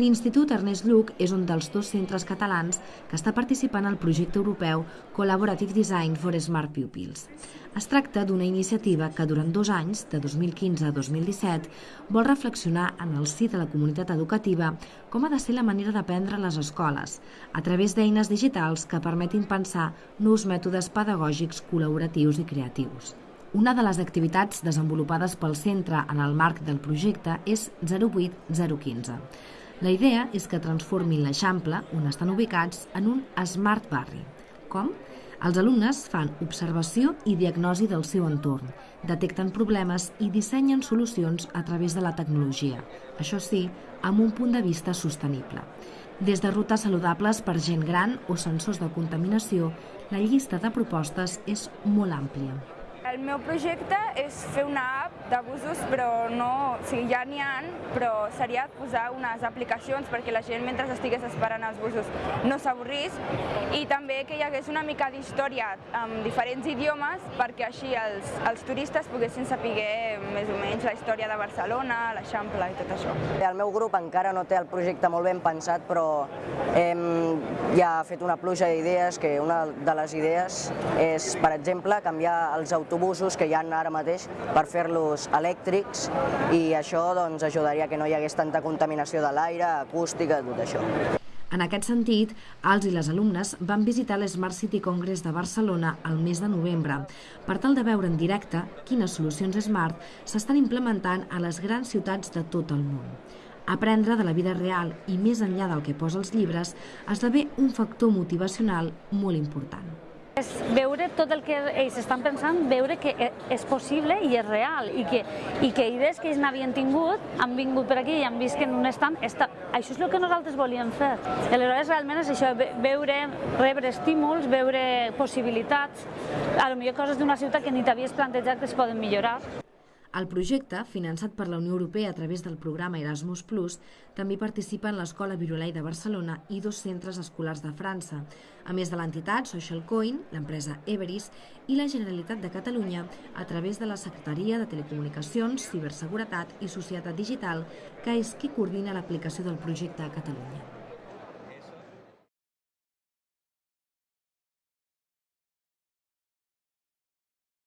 L'Institut Ernest Lluc és un dels dos centres catalans que està participant al projecte europeu Collaborative Design for Smart Pupils. Es tracta d'una iniciativa que durant dos anys, de 2015 a 2017, vol reflexionar en el si de la comunitat educativa com ha de ser la manera d'aprendre a les escoles, a través d'eines digitals que permetin pensar nous mètodes pedagògics col·laboratius i creatius. Una de les activitats desenvolupades pel centre en el marc del projecte és 08015. La idea és que transformin l'Eixample, on estan ubicats, en un Smart Barri. Com? Els alumnes fan observació i diagnosi del seu entorn, detecten problemes i dissenyen solucions a través de la tecnologia, això sí, amb un punt de vista sostenible. Des de rutes saludables per gent gran o sensors de contaminació, la llista de propostes és molt àmplia. El meu projecte és fer una d'abusos, però no... O sigui, ja n'hi ha, però seria posar unes aplicacions perquè la gent, mentre estigués esperant els busos, no s'avorrís i també que hi hagués una mica d'història amb diferents idiomes perquè així els, els turistes poguessin saber més o menys la història de Barcelona, l'Eixample i tot això. El meu grup encara no té el projecte molt ben pensat, però hem ja fet una pluja d'idees, que una de les idees és, per exemple, canviar els autobusos que hi ha ara mateix per fer-los elèctrics i això doncs, ajudaria que no hi hagués tanta contaminació de l'aire, acústica, tot això. En aquest sentit, els i les alumnes van visitar l'Smart City Congress de Barcelona el mes de novembre per tal de veure en directe quines solucions smart s'estan implementant a les grans ciutats de tot el món. Aprendre de la vida real i més enllà del que posa els llibres esdevé un factor motivacional molt important. És veure tot el que ells estan pensant, veure que e, és possible i és real i que, i que idees que ells n'havien tingut han vingut per aquí i han vist que en un estant està... això és el que nosaltres volíem fer. Aleshores realment és això, veure, rebre estímuls, veure possibilitats, a lo millor coses d'una ciutat que ni t'havies plantejat que es poden millorar. El projecte, finançat per la Unió Europea a través del programa Erasmus+, també participa en l'Escola Virolai de Barcelona i dos centres escolars de França, a més de l'entitat Social Coin, l'empresa Everis i la Generalitat de Catalunya a través de la Secretaria de Telecomunicacions, Ciberseguretat i Societat Digital, que és qui coordina l'aplicació del projecte a Catalunya.